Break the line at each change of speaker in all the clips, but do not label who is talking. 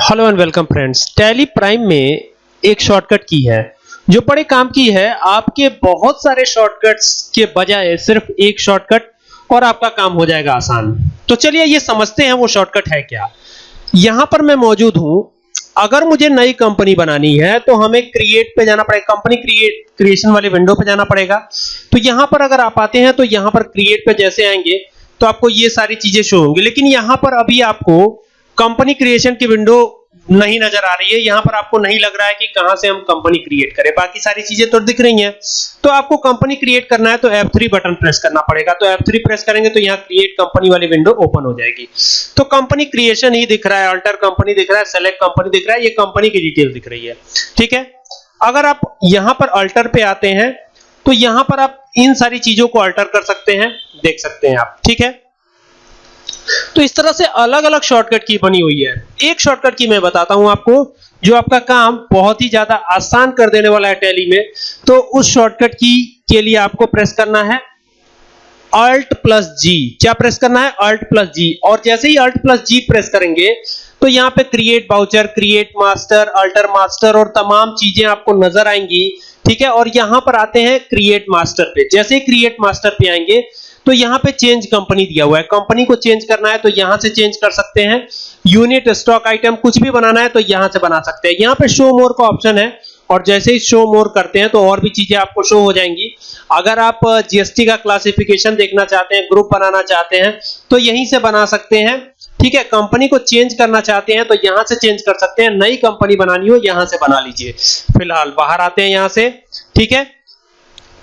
Hello and welcome friends Tally Prime में एक shortcut की है, जो बड़े काम की है। आपके बहुत सारे शॉर्टकट्स के बजाय सिर्फ़ एक शॉर्टकट और आपका काम हो जाएगा आसान। तो चलिए ये समझते हैं वो शॉर्टकट है क्या। यहाँ पर मैं मौजूद हूँ। अगर मुझे नई कंपनी बनानी है तो हमें क्रिएट पे जाना पड़ेगा। कंपनी क्रिएट क्रिएशन वाले विंडो पे जाना पड़ेगा। तो यहाँ पर अगर आप आते हैं तो यहाँ पर क्रिएट पे जैसे आएँगे तो आपको ये सारी चीज़ें शो होंगी। लेकिन यहाँ पर अभी आपको कंपनी क्रिएशन की विंडो नहीं नज़र आ रही है। यहाँ पर आपको नहीं लग रहा है कि कहाँ से हम कंपनी क्रिएट करें। बाकी सारी चीज़ें तो दिख रही हैं। तो आपको कंपनी क्रिएट करना है तो F3 बटन प्रेस करना पड़ेगा। तो F3 प्रेस करेंगे तो यहाँ क्रिएट कंपनी वाली विंडो ओपन हो जाएगी। तो कंपनी क्रिएशन ही दिख रहा है। अल्टर कंपनी दिख रहा है। सेलेक्ट कंपनी दिख रहा है। ये कंपनी की डिटेल दिख रही है। ठीक है? अगर आप यहाँ पर अल्टर पे आते हैं तो यहाँ पर आप इन सारी चीज़ों को अल्टर कर सकते हैं। देख सकते हैं आप। ठीक है? तो इस तरह से अलग-अलग शॉर्टकट की बनी हुई है। एक शॉर्टकट की मैं बताता हूँ आपको, जो आपका काम बहुत ही ज़्यादा आसान कर देने वाला है टैली में तो उस शॉर्टकट की, के लिए आपको प्रेस करना है अल्ट प्लस जी क्या प्रेस करना है? अल्ट प्लस जी और जैसे ही अल्ट प्लस जी प्रेस करेंगे तो यहाँ पे create voucher create master alter master और तमाम चीज़ें आपको नज़र आएँगी, ठीक है? और यहाँ पर आते हैं क्रिएट मास्टर पे। जैसे ही क्रिएट मास्टर पे आएँगे तो यहाँ पे चेंज कंपनी दिया हुआ है। कंपनी को चेंज करना है तो यहाँ से चेंज कर सकते हैं। यूनिट स्टॉक आइटम कुछ भी बनाना है तो यहाँ से बना सकते हैं। यहाँ पे शो मोर का ऑप्शन है और जैसे ही शो मोर करते हैं तो और भी चीज़ें आपको शो हो जाएँगी। अगर आप जीएसटी का क्लासिफिकेशन देखना चाहते हैं ग्रुप बनाना चाहते हैं तो यहीं से बना सकते हैं। ठीक है कंपनी को चेंज करना चाहते हैं तो यहाँ से चेंज कर सकते हैं। नई कंपनी बनानी हो, यहाँ से बना लीजिए। फ़िलहाल बाहर आते हैं यहाँ से। ठीक है?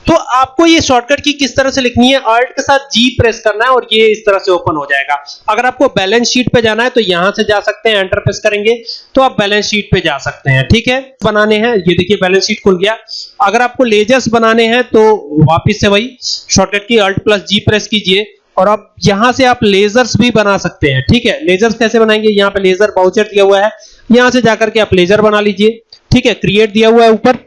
तो आपको ये शॉर्टकट की किस तरह से लिखनी है? अल्ट के साथ जी प्रेस करना है और ये इस तरह से ओपन हो जाएगा। अगर आपको बैलेंस शीट पे जाना है तो यहाँ से जा सकते हैं एंटर प्रेस करेंगे तो आप बैलेंस शीट पे जा सकते हैं, ठीक है? बनाने हैं, ये देखिए बैलेंस शीट खुल गया। अगर आपको लेजर्स बनाने हैं तो वापस से वही शॉर्टकट की अल्ट प्लस जी प्रेस कीजिए और अब यहाँ से आप लेजर्स भी बना सकते हैं, ठीक है? लेजर्स कैसे बनाएँगे? यहाँ पे लेजर बाउचर दिया हुआ है। यहाँ से जाकर के आप लेजर बना लीजिए, ठीक है? क्रिएट दिया हुआ है ऊपर।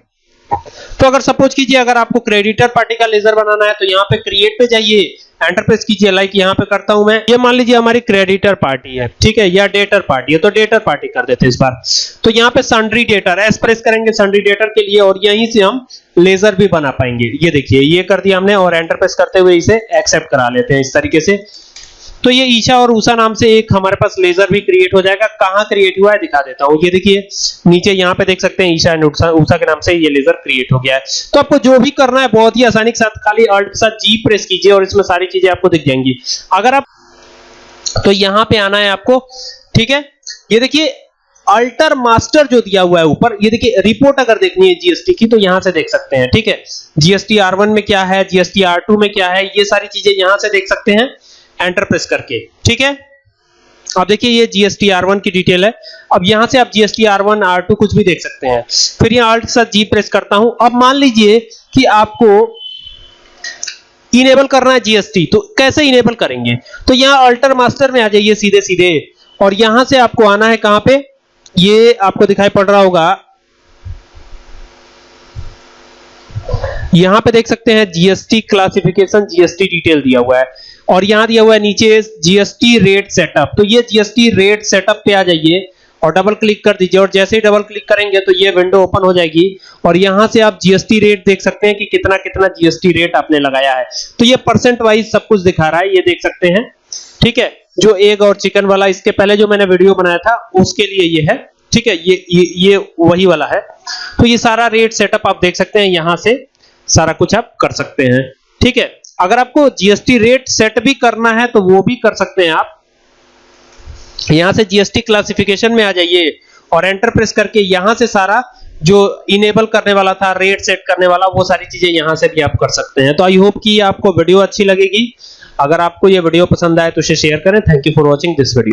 तो अगर सपोज़ कीजिए, अगर आपको क्रेडिटर पार्टी का लेजर बनाना है तो यहाँ पे क्रिएट पे जाइए एंटर प्रेस कीजिए लाइक यहाँ पे करता हूँ मैं। ये मान लीजिए हमारी क्रेडिटर पार्टी है, ठीक है, या डेटर पार्टी है तो डेटर पार्टी कर देते हैं इस बार। तो यहाँ पे सन्ड्री डेटर एस प्रेस करेंगे सन्ड्री डेटर के लिए, और यहीं से हम लेजर भी बना पाएँगे। ये देखिए, ये कर दिया हमने, और एंटर प्रेस करते हुए इसे एक्सेप्ट करा लेते हैं इस तरीके से। तो ये ईशा और ऊषा नाम से एक हमारे पास लेजर भी क्रिएट हो जाएगा। कहाँ क्रिएट हुआ है दिखा देता हूँ। ये देखिए, नीचे यहाँ पे देख सकते हैं ईशा एंड ऊषा के नाम से ये लेजर क्रिएट हो गया है। तो आपको जो भी करना है, बहुत ही आसानी के साथ खाली अल्ट के साथ जी प्रेस कीजिए और इसमें सारी चीज़ें आपको दिख जाएँगी। अगर आप तो यहाँ पे आना है आपको, ठीक है? ये देखिए अल्टर मास्टर जो दिया हुआ है ऊपर, ये देखिए रिपोर्ट अगर देखनी है जीएसटी की तो यहाँ से देख सकते हैं, ठीक है? जीएसटी आर वन में क्या है? जीएसटी आर टू में क्या है? ये सारी चीज़ें यहाँ से देख सकते हैं। एंटर प्रेस करके। ठीक है? अब देखिए, ये जीएसटी R1 की डिटेल है। अब यहाँ से आप जीएसटी R1 R2 कुछ भी देख सकते हैं। फिर यहाँ अल्ट के साथ जी प्रेस करता हूँ। अब मान लीजिए कि आपको इनेबल करना है जीएसटी तो कैसे इनेबल करेंगे? तो यहाँ अल्टर मास्टर में आ जाइए सीधे सीधे और यहाँ से आपको आना है कहाँ पे? ये आपको दिखाई पड़ रहा होगा। यहाँ पे देख सकते हैं जीएसटी क्लासिफिकेशन जीएसटी डिटेल दिया हुआ है। और यहाँ दिया हुआ है नीचे जीएसटी रेट सेटअप तो ये जीएसटी रेट सेटअप पे आ जाइए और डबल क्लिक कर दीजिए। और जैसे ही डबल क्लिक करेंगे तो ये विंडो ओपन हो जाएगी। और यहाँ से आप जीएसटी रेट देख सकते हैं कि कितना कितना जीएसटी रेट आपने लगाया है। तो ये परसेंट वाइज सब कुछ दिखा रहा है, ये देख सकते हैं। ठीक है? जो एग और चिकन वाला, इसके पहले जो मैंने वीडियो बनाया था, उसके लिए ये है। ठीक है? ये ये ये वही वाला है। तो ये सारा रेट सेटअप आप देख सकते हैं, यहाँ से सारा कुछ आप कर सकते हैं। ठीक है? अगर आपको जीएसटी रेट सेट भी करना है तो वो भी कर सकते हैं आप। यहाँ से जीएसटी क्लासिफिकेशन में आ जाइए और एंटर प्रेस करके यहाँ से सारा जो इनेबल करने वाला था रेट सेट करने वाला, वो सारी चीज़ें यहाँ से भी आप कर सकते हैं। तो आई होप कि आपको वीडियो अच्छी लगेगी। अगर आपको ये वीडियो पसंद आए तो इसे शेयर करें। Thank you for watching this video